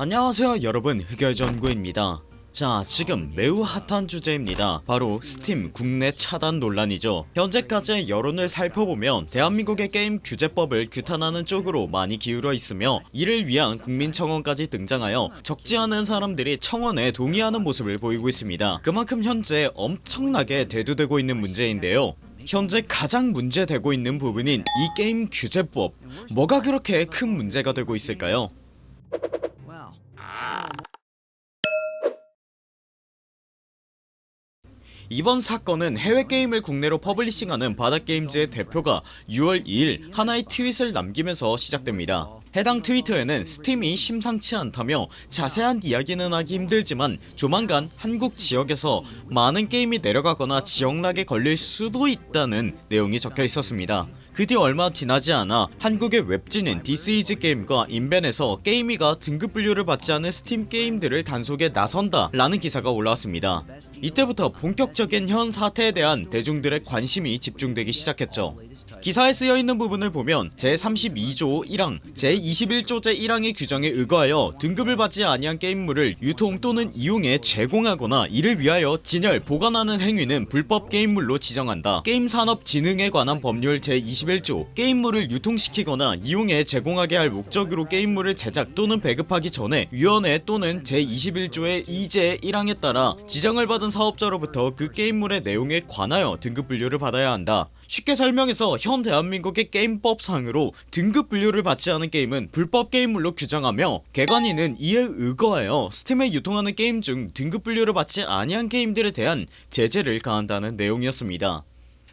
안녕하세요 여러분. 흑열전구입니다. 자 지금 매우 핫한 주제입니다. 바로 스팀 국내 차단 논란이죠. 현재까지의 여론을 살펴보면 대한민국의 게임 규제법을 규탄하는 쪽으로 많이 기울어 있으며 이를 위한 국민청원까지 등장하여 적지 않은 사람들이 청원에 동의하는 모습을 보이고 있습니다. 그만큼 현재 엄청나게 대두되고 있는 문제인데요. 현재 가장 문제되고 있는 부분인 이 게임 규제법 뭐가 그렇게 큰 문제가 되고 있을까요 이번 사건은 해외 게임을 국내로 publishing하는 바닥게임즈의 대표가 6월 2일 하나의 트윗을 남기면서 시작됩니다. 해당 트위터에는 스팀이 심상치 않다며 자세한 이야기는 하기 힘들지만 조만간 한국 지역에서 많은 게임이 내려가거나 지역lock에 걸릴 수도 있다는 내용이 적혀 있었습니다 그 뒤 얼마 지나지 않아 한국의 웹진인 디스이즈 게임과 인벤에서 게관위가 등급 분류를 받지 않은 스팀 게임들을 단속에 나선다 라는 기사가 올라왔습니다. 이때부터 본격적인 현 사태에 대한 대중들의 관심이 집중되기 시작했죠 기사에 쓰여있는 부분을 보면 제32조 1항 제21조 제1항의 규정에 의거하여 등급을 받지 아니한 게임물을 유통 또는 이용에 제공하거나 이를 위하여 진열 보관하는 행위는 불법 게임물로 지정한다. 게임산업진흥에 관한 법률 제21조 게임물을 유통시키거나 이용에 제공하게 할 목적으로 게임물을 제작 또는 배급하기 전에 위원회 또는 제21조의 2제 1항에 따라 지정을 받은 사업자로부터 그 게임물의 내용에 관하여 등급 분류를 받아야 한다 쉽게 설명해서 현 대한민국의 게임법상으로 등급 분류를 받지 않은 게임은 불법 게임물로 규정하며 게관위는 이에 의거하여 스팀에 유통하는 게임 중 등급 분류를 받지 아니한 게임들에 대한 제재를 가한다는 내용이었습니다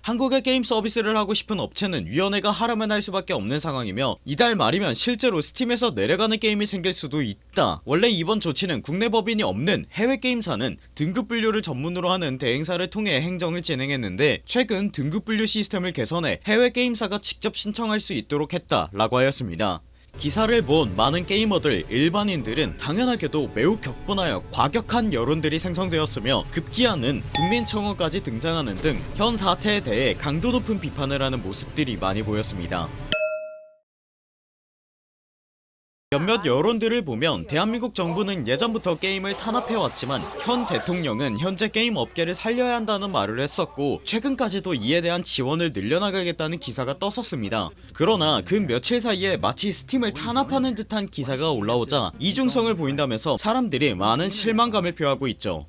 한국의 게임 서비스를 하고 싶은 업체는 위원회가 하라면 할 수밖에 없는 상황이며 이달 말이면 실제로 스팀에서 내려가는 게임이 생길 수도 있다. 원래 이번 조치는 국내 법인이 없는 해외 게임사는 등급 분류를 전문으로 하는 대행사를 통해 행정을 진행했는데 최근 등급 분류 시스템을 개선해 해외 게임사가 직접 신청할 수 있도록 했다 라고 하였습니다 기사를 본 많은 게이머들 일반인들은 당연하게도 매우 격분하여 과격한 여론들이 생성되었으며 급기야는 국민청원까지 등장하는 등 현 사태에 대해 강도 높은 비판을 하는 모습들이 많이 보였습니다 몇몇 여론들을 보면 대한민국 정부는 예전부터 게임을 탄압해왔지만 현 대통령은 현재 게임 업계를 살려야 한다는 말을 했었고 최근까지도 이에 대한 지원을 늘려나가겠다는 기사가 떴었습니다. 그러나 그 며칠 사이에 마치 스팀을 탄압하는 듯한 기사가 올라오자 이중성을 보인다면서 사람들이 많은 실망감을 표하고 있죠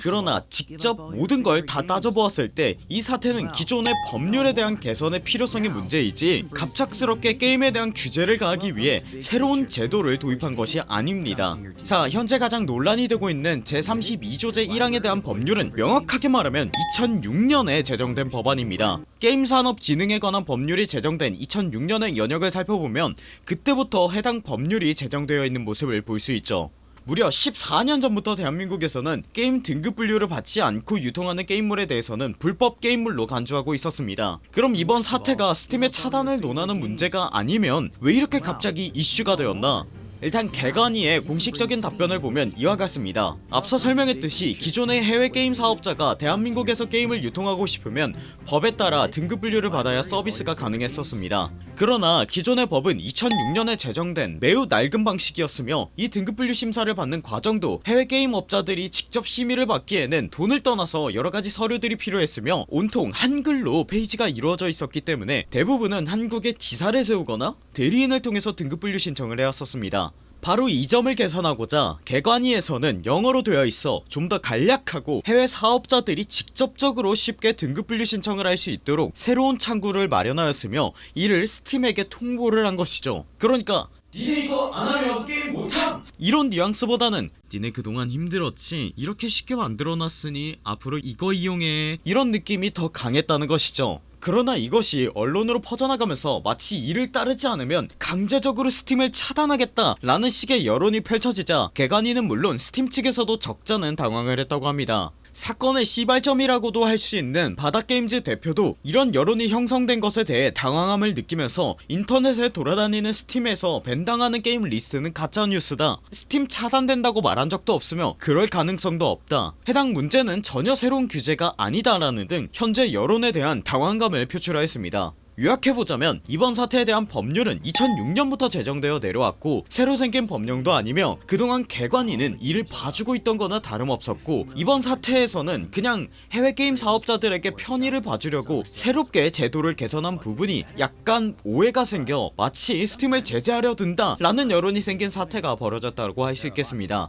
그러나 직접 모든 걸 다 따져보았을 때 이 사태는 기존의 법률에 대한 개선의 필요성의 문제이지 갑작스럽게 게임에 대한 규제를 가하기 위해 새로운 제도를 도입한 것이 아닙니다. 자 현재 가장 논란이 되고 있는 제32조 제1항에 대한 법률은 명확하게 말하면 2006년에 제정된 법안입니다. 게임산업진흥에 관한 법률이 제정된 2006년의 연역을 살펴보면 그때부터 해당 법률이 제정되어 있는 모습을 볼 수 있죠 무려 14년 전부터 대한민국에서는 게임 등급 분류를 받지 않고 유통하는 게임물에 대해서는 불법 게임물로 간주하고 있었습니다. 그럼 이번 사태가 스팀의 차단을 논하는 문제가 아니면 왜 이렇게 갑자기 이슈가 되었나 일단 게관위의 공식적인 답변을 보면 이와 같습니다. 앞서 설명했듯이 기존의 해외 게임 사업자가 대한민국에서 게임을 유통하고 싶으면 법에 따라 등급 분류를 받아야 서비스가 가능했었습니다. 그러나 기존의 법은 2006년에 제정된 매우 낡은 방식이었으며 이 등급 분류 심사를 받는 과정도 해외 게임 업자들이 직접 심의를 받기에는 돈을 떠나서 여러가지 서류들이 필요했으며 온통 한글로 페이지가 이루어져 있었기 때문에 대부분은 한국에 지사를 세우거나 대리인을 통해서 등급 분류 신청을 해왔었습니다 바로 이 점을 개선하고자 개관위에서는 영어로 되어 있어 좀 더 간략하고 해외 사업자들이 직접적으로 쉽게 등급 분류 신청을 할 수 있도록 새로운 창구를 마련하였으며 이를 스팀에게 통보를 한 것이죠. 그러니까 니네 이거 안하면 게임 못함! 이런 뉘앙스보다는 니네 그동안 힘들었지? 이렇게 쉽게 만들어놨으니 앞으로 이거 이용해. 이런 느낌이 더 강했다는 것이죠 그러나 이것이 언론으로 퍼져나가면서 마치 이를 따르지 않으면 강제적으로 스팀을 차단하겠다 라는 식의 여론이 펼쳐지자 게관위는 물론 스팀 측에서도 적잖은 당황을 했다고 합니다 사건의 시발점이라고도 할 수 있는 바닥게임즈 대표도 이런 여론이 형성된 것에 대해 당황함을 느끼면서 인터넷에 돌아다니는 스팀에서 ban당하는 게임 리스트는 가짜뉴스다. 스팀 차단된다고 말한 적도 없으며 그럴 가능성도 없다. 해당 문제는 전혀 새로운 규제가 아니다 라는 등 현재 여론에 대한 당황감을 표출하였습니다 요약해보자면 이번 사태에 대한 법률은 2006년부터 제정되어 내려왔고 새로 생긴 법령도 아니며 그동안 개관인은 이를 봐주고 있던 거나 다름없었고 이번 사태에서는 그냥 해외 게임 사업자들에게 편의를 봐주려고 새롭게 제도를 개선한 부분이 약간 오해가 생겨 마치 스팀을 제재하려 든다 라는 여론이 생긴 사태가 벌어졌다고 할 수 있겠습니다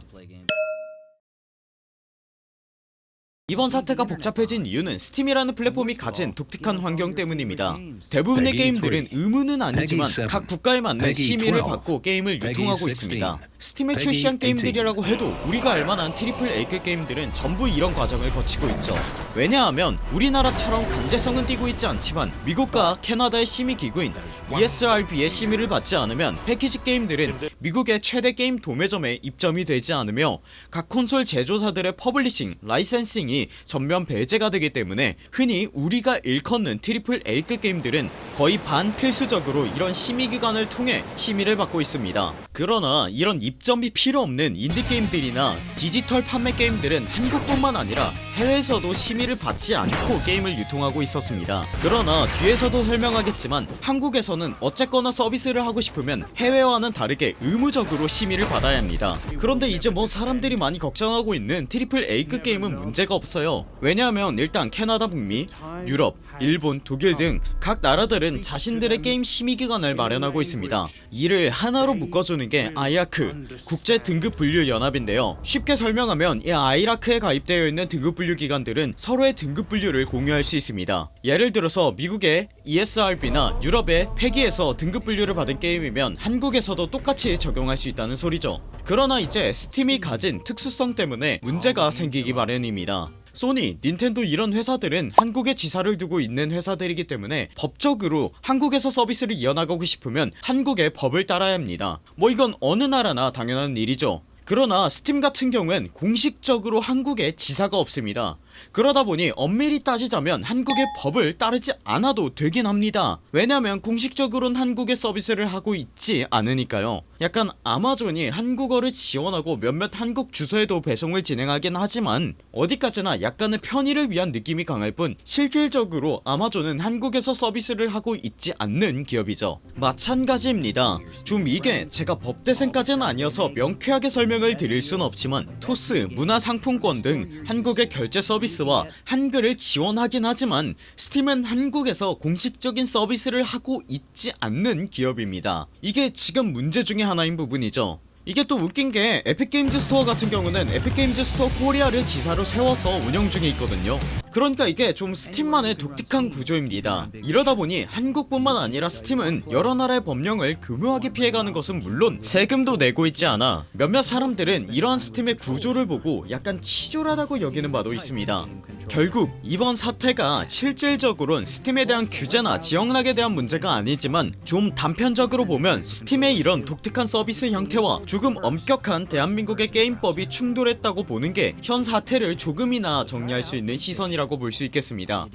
이번 사태가 복잡해진 이유는 스팀이라는 플랫폼이 가진 독특한 환경 때문입니다. 대부분의 게임들은 의무는 아니지만 각 국가에 맞는 심의를 받고 게임을 유통하고 있습니다 스팀에 출시한 게임들이라고 해도 우리가 알만한 triple A급 게임들은 전부 이런 과정을 거치고 있죠. 왜냐하면 우리나라처럼 강제성은 띄고 있지 않지만 미국과 캐나다의 심의 기구인 ESRB의 심의를 받지 않으면 패키지 게임들은 미국의 최대 게임 도매점에 입점이 되지 않으며 각 콘솔 제조사들의 publishing, licensing이 전면 배제가 되기 때문에 흔히 우리가 일컫는 triple A급 게임들은 거의 반필수적으로 이런 심의기관을 통해 심의를 받고 있습니다. 그러나 이런 입점이 필요 없는 인디게임들이나 디지털 판매 게임들은 한국뿐만 아니라 해외에서도 심의를 받지 않고 게임을 유통하고 있었습니다. 그러나 뒤에서도 설명하겠지만 한국에서는 어쨌거나 서비스를 하고 싶으면 해외와는 다르게 의무적으로 심의를 받아야 합니다. 그런데 이제 뭐 사람들이 많이 걱정하고 있는 triple A급 게임은 문제가 없어요. 왜냐하면 일단 캐나다 북미, 유럽, 일본, 독일 등 각 나라들은 자신들의 게임 심의기관을 마련하고 있습니다. 이를 하나로 묶어주는 게 아이아크 국제 등급 분류 연합인데요. 쉽게 설명하면 이 아이라크에 가입되어 있는 등급 분류 기관들은 서로의 등급 분류를 공유할 수 있습니다. 예를 들어서 미국의 ESRB나 유럽의 패기에서 등급 분류를 받은 게임이면 한국에서도 똑같이 적용할 수 있다는 소리죠. 그러나 이제 스팀이 가진 특수성 때문에 문제가 생기기 마련입니다. 소니, 닌텐도 이런 회사들은 한국에 지사를 두고 있는 회사들이기 때문에 법적으로 한국에서 서비스를 이어나가고 싶으면 한국의 법을 따라야 합니다. 뭐 이건 어느 나라나 당연한 일이죠 그러나 스팀 같은 경우엔 공식적으로 한국에 지사가 없습니다 그러다 보니 엄밀히 따지자면 한국의 법을 따르지 않아도 되긴 합니다. 왜냐면 공식적으로는 한국에 서비스를 하고 있지 않으니까요. 약간 아마존이 한국어를 지원하고 몇몇 한국 주소에도 배송을 진행하긴 하지만 어디까지나 약간의 편의를 위한 느낌이 강할 뿐 실질적으로 아마존은 한국에서 서비스를 하고 있지 않는 기업이죠. 마찬가지입니다. 좀 이게 제가 법대생까지는 아니어서 명쾌하게 설명을 드릴 순 없지만 토스, 문화상품권 등 한국의 결제 서비스 와 한글을 지원하긴 하지만 스팀은 한국에서 공식적인 서비스를 하고 있지 않는 기업입니다. 이게 지금 문제 중에 하나인 부분이죠 이게 또 웃긴 게 에픽게임즈 스토어 같은 경우는 에픽게임즈 스토어 코리아를 지사로 세워서 운영 중에 있거든요. 그러니까 이게 좀 스팀만의 독특한 구조입니다. 이러다보니 한국뿐만 아니라 스팀은 여러 나라의 법령을 교묘하게 피해가는 것은 물론 세금도 내고 있지 않아 몇몇 사람들은 이러한 스팀의 구조를 보고 약간 치졸하다고 여기는 바도 있습니다 결국 이번 사태가 실질적으론 스팀에 대한 규제나 지역lock에 대한 문제가 아니지만 좀 단편적으로 보면 스팀의 이런 독특한 서비스 형태와 조금 엄격한 대한민국의 게임법이 충돌했다고 보는 게 현 사태를 조금이나마 정리할 수 있는 시선이라고 볼 수 있겠습니다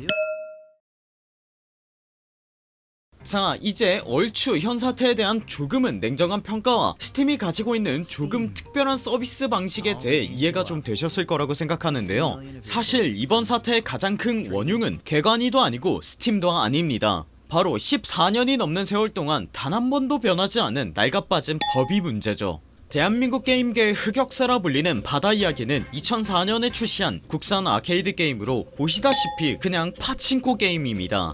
자 이제 얼추 현 사태에 대한 조금은 냉정한 평가와 스팀이 가지고 있는 조금 특별한 서비스 방식에 대해 이해가 좀 되셨을 거라고 생각하는데요. 사실 이번 사태의 가장 큰 원흉은 게관위도 아니고 스팀도 아닙니다. 바로 14년이 넘는 세월 동안 단 한 번도 변하지 않은 낡아빠진 법이 문제죠. 대한민국 게임계의 흑역사라 불리는 바다 이야기는 2004년에 출시한 국산 아케이드 게임으로 보시다시피 그냥 파친코 게임입니다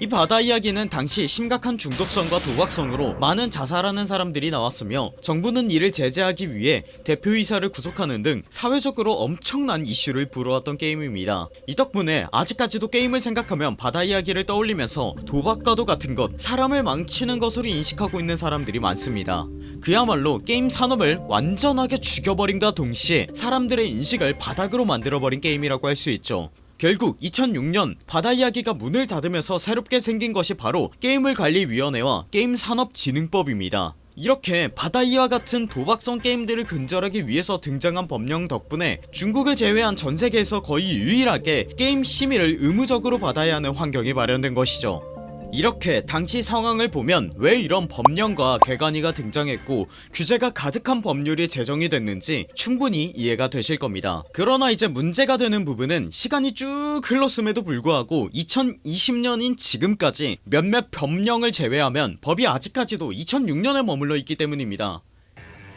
이 바다 이야기는 당시 심각한 중독성과 도박성으로 많은 자살하는 사람들이 나왔으며 정부는 이를 제재하기 위해 대표이사를 구속하는 등 사회적으로 엄청난 이슈를 불어왔던 게임입니다. 이 덕분에 아직까지도 게임을 생각하면 바다 이야기를 떠올리면서 도박과도 같은 것 사람을 망치는 것으로 인식하고 있는 사람들이 많습니다. 그야말로 게임 산업을 완전하게 죽여버림과 동시에 사람들의 인식을 바닥으로 만들어버린 게임이라고 할 수 있죠 결국 2006년 바다 이야기가 문을 닫으면서 새롭게 생긴 것이 바로 게임을관리위원회와 게임산업진흥법입니다. 이렇게 바다이와 같은 도박성 게임들을 근절하기 위해서 등장한 법령 덕분에 중국을 제외한 전세계에서 거의 유일하게 게임 심의를 의무적으로 받아야 하는 환경이 마련된 것이죠 이렇게 당시 상황을 보면 왜 이런 법령과 개관이가 등장했고 규제가 가득한 법률이 제정이 됐는지 충분히 이해가 되실 겁니다. 그러나 이제 문제가 되는 부분은 시간이 쭉 흘렀음에도 불구하고 2020년인 지금까지 몇몇 법령을 제외하면 법이 아직까지도 2006년에 머물러 있기 때문입니다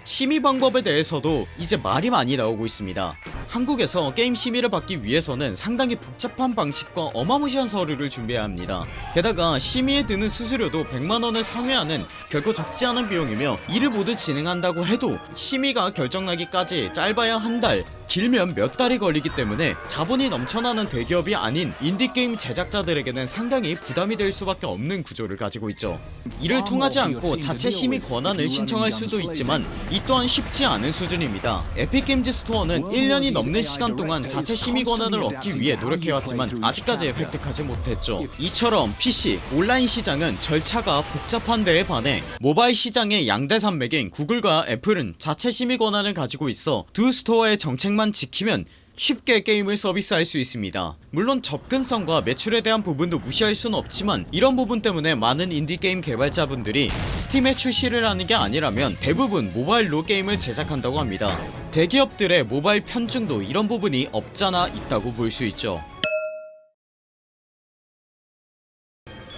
심의 방법에 대해서도 이제 말이 많이 나오고 있습니다. 한국에서 게임 심의를 받기 위해서는 상당히 복잡한 방식과 어마무시한 서류를 준비해야 합니다. 게다가 심의에 드는 수수료도 100만원을 상회하는 결코 적지 않은 비용이며 이를 모두 진행한다고 해도 심의가 결정나기까지 짧아야 한 달 길면 몇 달이 걸리기 때문에 자본이 넘쳐나는 대기업이 아닌 인디게임 제작자들에게는 상당히 부담이 될 수밖에 없는 구조를 가지고 있죠. 이를 통하지 않고 자체 심의 권한을 신청할 수도 있지만 이 또한 쉽지 않은 수준입니다. 에픽게임즈 스토어는 1년이 넘는 시간 동안 자체 심의 권한을 얻기 위해 노력해왔지만 아직까지 획득하지 못했죠. 이처럼 PC, 온라인 시장은 절차가 복잡한 데에 반해 모바일 시장의 양대 산맥인 구글과 애플은 자체 심의 권한을 가지고 있어 두 스토어의 정책만 지키면 쉽게 게임을 서비스할 수 있습니다. 물론 접근성과 매출에 대한 부분도 무시할 수는 없지만 이런 부분 때문에 많은 인디게임 개발자분들이 스팀에 출시를 하는 게 아니라면 대부분 모바일로 게임을 제작한다고 합니다. 대기업들의 모바일 편중도 이런 부분이 없잖아 있다고 볼 수 있죠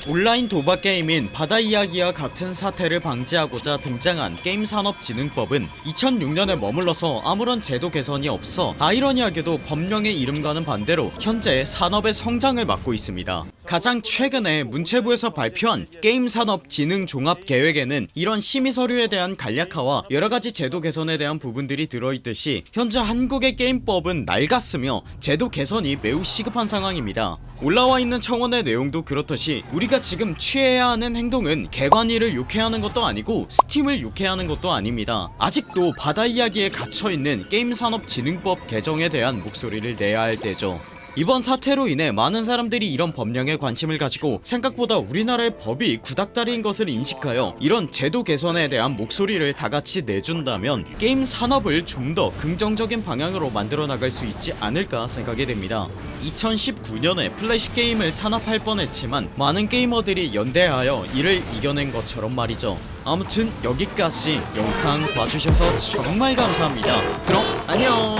온라인 도박 게임인 바다 이야기와 같은 사태를 방지하고자 등장한 게임산업진흥법은 2006년에 머물러서 아무런 제도 개선이 없어 아이러니하게도 법령의 이름과는 반대로 현재 산업의 성장을 막고 있습니다 가장 최근에 문체부에서 발표한 게임산업진흥종합계획에는 이런 심의서류에 대한 간략화와 여러가지 제도 개선에 대한 부분들이 들어있듯이 현재 한국의 게임법은 낡았으며 제도 개선이 매우 시급한 상황입니다. 올라와 있는 청원의 내용도 그렇듯이 우리가 지금 취해야 하는 행동은 개관이를 욕해하는 것도 아니고 스팀을 욕해하는 것도 아닙니다. 아직도 바다 이야기에 갇혀있는 게임산업진흥법 개정에 대한 목소리를 내야 할 때죠 이번 사태로 인해 많은 사람들이 이런 법령에 관심을 가지고 생각보다 우리나라의 법이 구닥다리인 것을 인식하여 이런 제도 개선에 대한 목소리를 다같이 내준다면 게임 산업을 좀 더 긍정적인 방향으로 만들어 나갈 수 있지 않을까 생각이 됩니다. 2019년에 플래시 게임을 탄압할 뻔했지만 많은 게이머들이 연대하여 이를 이겨낸 것처럼 말이죠. 아무튼 여기까지 영상 봐주셔서 정말 감사합니다. 그럼 안녕